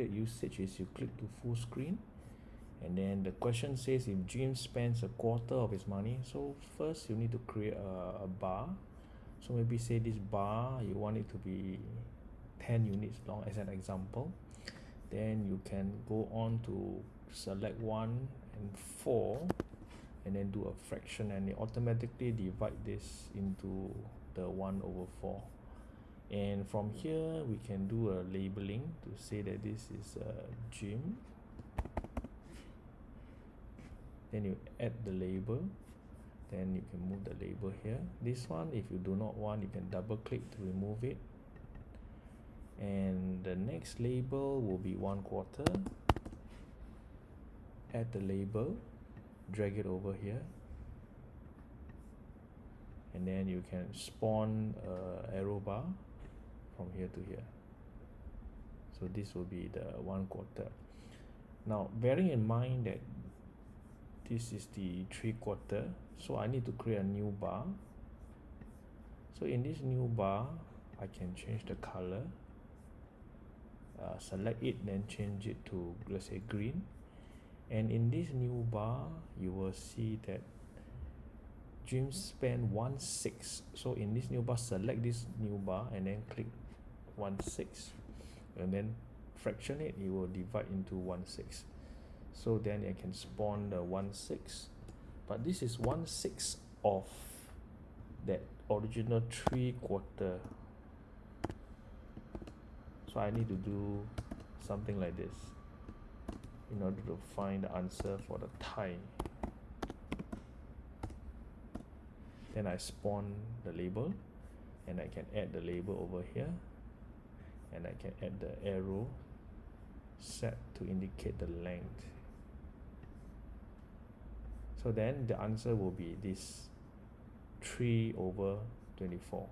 recommended usage is you click to full screen and then the question says if Jim spends a quarter of his money so first you need to create a, a bar. So maybe say this bar you want it to be 10 units long as an example. Then you can go on to select 1 and 4 and then do a fraction and it automatically divide this into the 1 over 4 and from here we can do a labeling to say that this is a Jim. Then you add the label. Then you can move the label here. This one if you do not want you can double click to remove it. And the next label will be one quarter. Add the label. Drag it over here. And then you can spawn a arrow bar from here to here. So this will be the one quarter. Now bearing in mind that this is the three quarter so I need to create a new bar. So in this new bar I can change the color uh, select it then change it to let's say green. And in this new bar you will see that Jim spend 1 6 so in this new bar select this new bar and then click 1 6 and then fraction it it will divide into 1 6 so then I can spawn the 1 6 but this is 1 6 of that original 3 quarter. So I need to do something like this in order to find the answer for the tie then I spawn the label and I can add the label over here and I can add the arrow set to indicate the length. So then the answer will be this 3 over 24